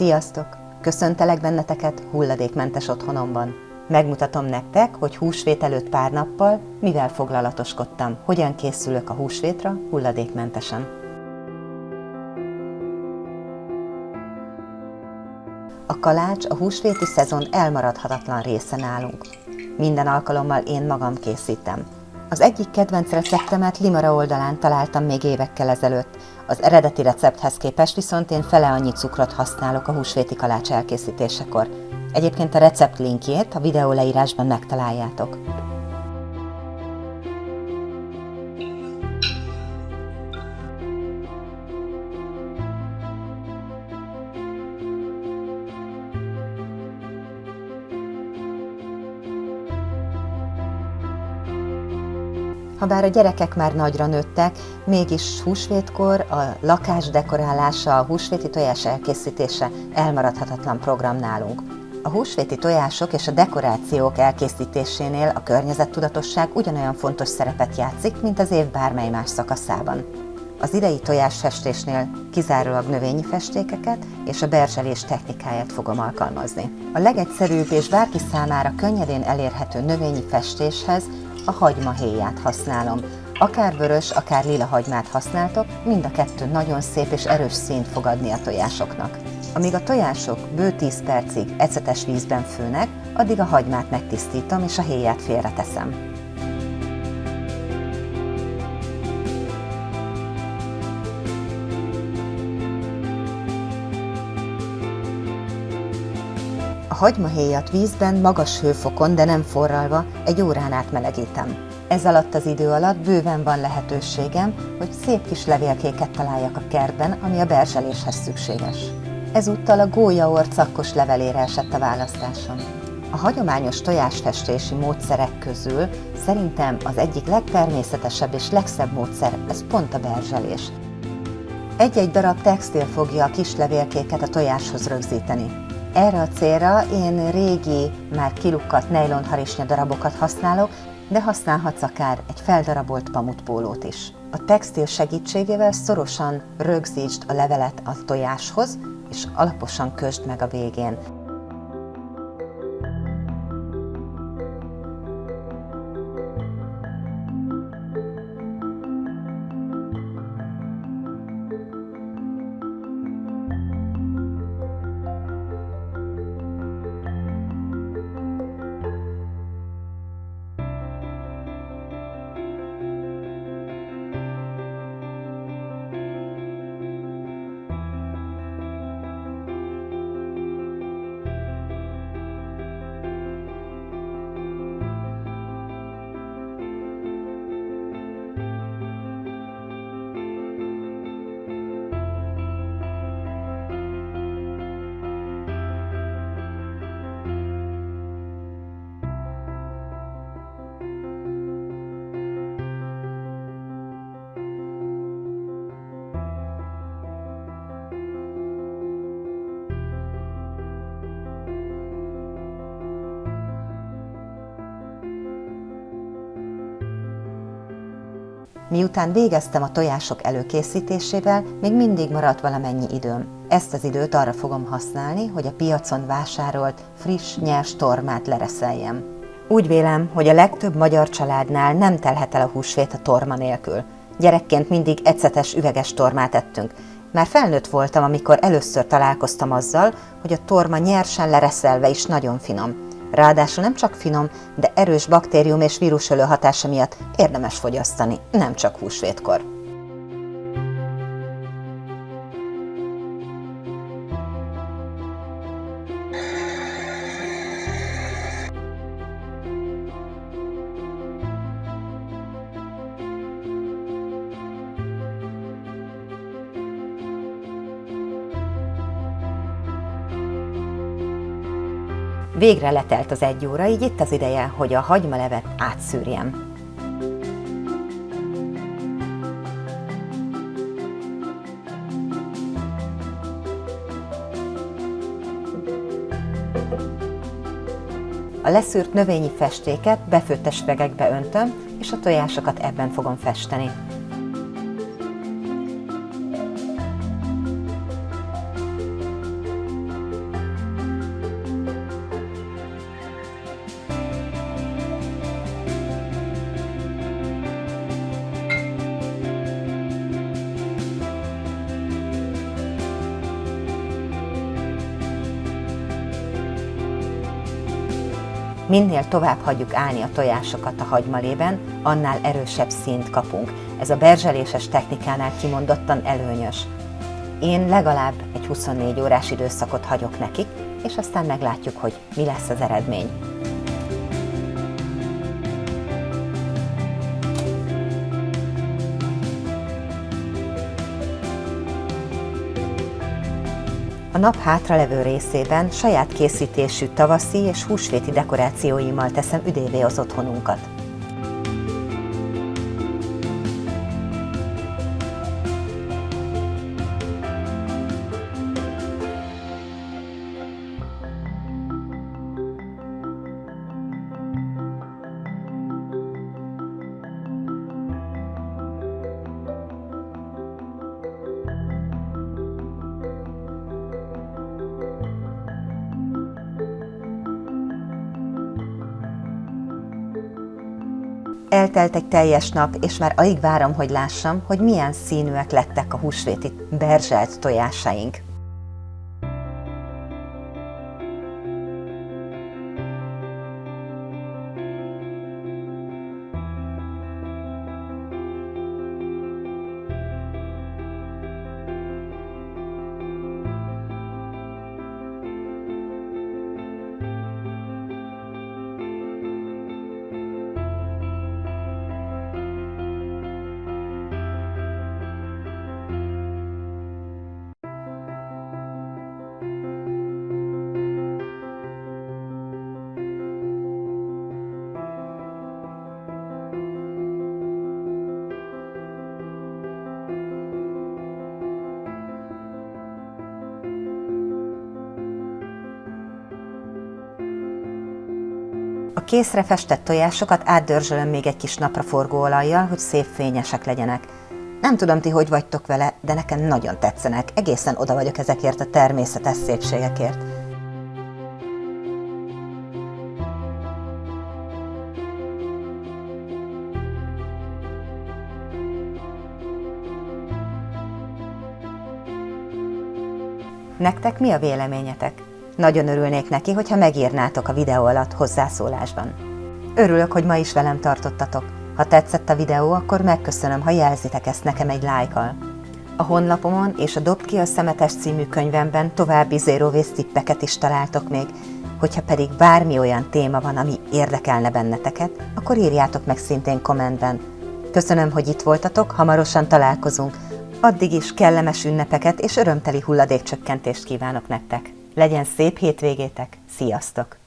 Sziasztok! Köszöntelek benneteket hulladékmentes otthonomban. Megmutatom nektek, hogy húsvét előtt pár nappal mivel foglalatoskodtam, hogyan készülök a húsvétra hulladékmentesen. A kalács a húsvéti szezon elmaradhatatlan része nálunk. Minden alkalommal én magam készítem. Az egyik kedvenc receptemet Limara oldalán találtam még évekkel ezelőtt. Az eredeti recepthez képest viszont én fele annyi cukrot használok a húsvéti kalács elkészítésekor. Egyébként a recept linkjét a videó leírásban megtaláljátok. Habár a gyerekek már nagyra nőttek, mégis húsvétkor a lakás dekorálása, a húsvéti tojás elkészítése elmaradhatatlan program nálunk. A húsvéti tojások és a dekorációk elkészítésénél a környezettudatosság ugyanolyan fontos szerepet játszik, mint az év bármely más szakaszában. Az idei tojásfestésnél kizárólag növényi festékeket és a berzselés technikáját fogom alkalmazni. A legegyszerűbb és bárki számára könnyedén elérhető növényi festéshez a hagymahéját használom. Akár vörös, akár lila hagymát használtok, mind a kettő nagyon szép és erős színt fog adni a tojásoknak. Amíg a tojások bő 10 percig ecetes vízben főnek, addig a hagymát megtisztítom és a héját félreteszem. Hagymahéjat vízben magas hőfokon, de nem forralva, egy órán át melegítem. Ez alatt az idő alatt bőven van lehetőségem, hogy szép kis levélkéket találjak a kertben, ami a berzseléshez szükséges. Ezúttal a gólyaor cakkos levelére esett a választásom. A hagyományos tojásfestési módszerek közül szerintem az egyik legtermészetesebb és legszebb módszer, ez pont a berzselés. Egy-egy darab textil fogja a kis levélkéket a tojáshoz rögzíteni. Erre a célra én régi, már kilukkat nejlonharisnya darabokat használok, de használhatsz akár egy feldarabolt pamutpólót is. A textil segítségével szorosan rögzítsd a levelet a tojáshoz, és alaposan kösd meg a végén. Miután végeztem a tojások előkészítésével, még mindig maradt valamennyi időm. Ezt az időt arra fogom használni, hogy a piacon vásárolt, friss, nyers tormát lereszeljem. Úgy vélem, hogy a legtöbb magyar családnál nem telhet el a húsvét a torma nélkül. Gyerekként mindig ecetes üveges tormát ettünk. Már felnőtt voltam, amikor először találkoztam azzal, hogy a torma nyersen lereszelve is nagyon finom. Ráadásul nem csak finom, de erős baktérium és vírusölő hatása miatt érdemes fogyasztani, nem csak húsvétkor. Végre letelt az egy óra, így itt az ideje, hogy a hagymalevet átszűrjem. A leszűrt növényi festéket befőttes vegekbe öntöm, és a tojásokat ebben fogom festeni. Minél tovább hagyjuk állni a tojásokat a hagymalében, annál erősebb színt kapunk. Ez a berzseléses technikánál kimondottan előnyös. Én legalább egy 24 órás időszakot hagyok nekik, és aztán meglátjuk, hogy mi lesz az eredmény. Nap hátralevő részében saját készítésű tavaszi és húsvéti dekorációimmal teszem üdévé az otthonunkat. Eltelt egy teljes nap, és már alig várom, hogy lássam, hogy milyen színűek lettek a húsvéti berzselt tojásaink. A készre festett tojásokat átdörzsölöm még egy kis napraforgóolajjal, hogy szép fényesek legyenek. Nem tudom ti, hogy vagytok vele, de nekem nagyon tetszenek. Egészen oda vagyok ezekért a természetes szépségekért. Nektek mi a véleményetek? Nagyon örülnék neki, hogyha megírnátok a videó alatt hozzászólásban. Örülök, hogy ma is velem tartottatok. Ha tetszett a videó, akkor megköszönöm, ha jelzitek ezt nekem egy lájkal. A honlapomon és a Dob ki a szemetes című könyvemben további zero waste tippeket is találtok még, hogyha pedig bármi olyan téma van, ami érdekelne benneteket, akkor írjátok meg szintén kommentben. Köszönöm, hogy itt voltatok, hamarosan találkozunk. Addig is kellemes ünnepeket és örömteli hulladékcsökkentést kívánok nektek! Legyen szép hétvégétek, sziasztok!